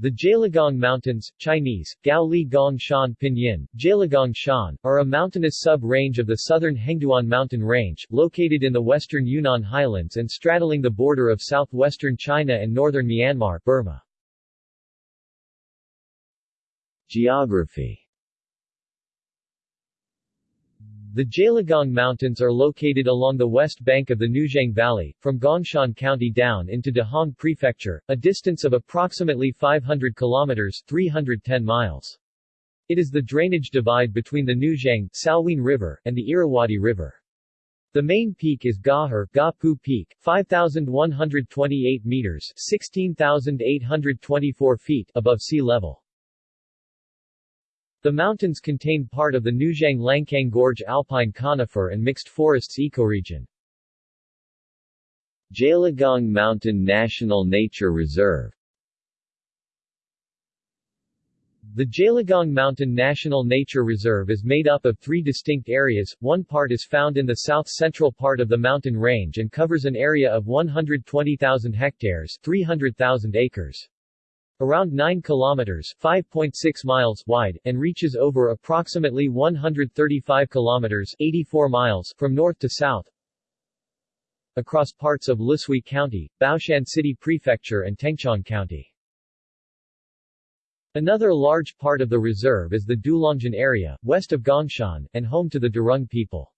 The Gaoligong Mountains, Chinese, Gao Li Gong Shan Pinyin, Gaoligong Shan, are a mountainous sub-range of the southern Hengduan mountain range, located in the western Yunnan highlands and straddling the border of southwestern China and northern Myanmar Burma. Geography The Gaoligong Mountains are located along the west bank of the Nujiang Valley, from Gongshan County down into Dehong Prefecture, a distance of approximately 500 kilometers 310 miles. It is the drainage divide between the Nujiang Salween River and the Irrawaddy River. The main peak is Gahar Gapu Peak, 5,128 meters 16,824 feet above sea level. The mountains contain part of the Nujiang Langcang Gorge alpine conifer and mixed forests ecoregion. Gaoligong Mountain National Nature Reserve. The Gaoligong Mountain National Nature Reserve is made up of three distinct areas, one part is found in the south-central part of the mountain range and covers an area of 120,000 hectares 300,000 acres around 9 kilometers 5.6 miles wide, and reaches over approximately 135 kilometers 84 miles from north to south across parts of Lushui County, Baoshan City Prefecture and Tengchong County. Another large part of the reserve is the Dulongjiang area, west of Gongshan, and home to the Derung people.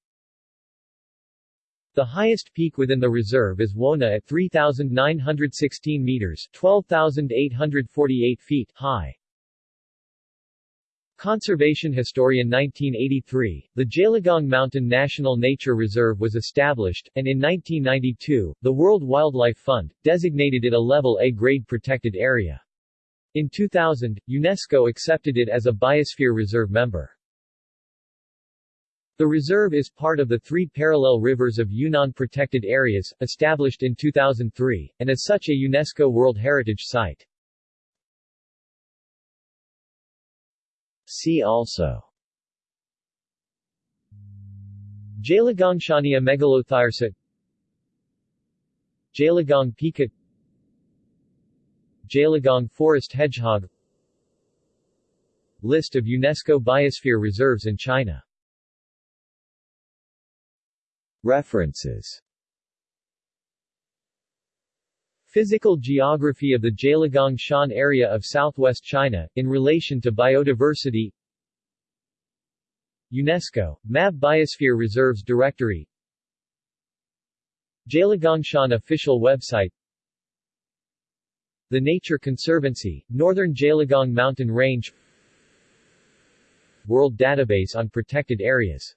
The highest peak within the reserve is Wona at 3,916 meters 12,848 feet high. Conservation historian 1983, the Gaoligong Mountain National Nature Reserve was established, and in 1992, the World Wildlife Fund, designated it a Level A grade protected area. In 2000, UNESCO accepted it as a Biosphere Reserve member. The reserve is part of the three parallel rivers of Yunnan Protected Areas, established in 2003, and as such a UNESCO World Heritage Site. See also Gaoligongshania megalothyrsa Gaoligong pika Gaoligong forest hedgehog List of UNESCO Biosphere Reserves in China References. Physical geography of the Gaoligong Shan area of southwest China, in relation to biodiversity. UNESCO, MAB Biosphere Reserves Directory. Gaoligongshan official website. The Nature Conservancy, Northern Gaoligong Mountain Range. World Database on Protected Areas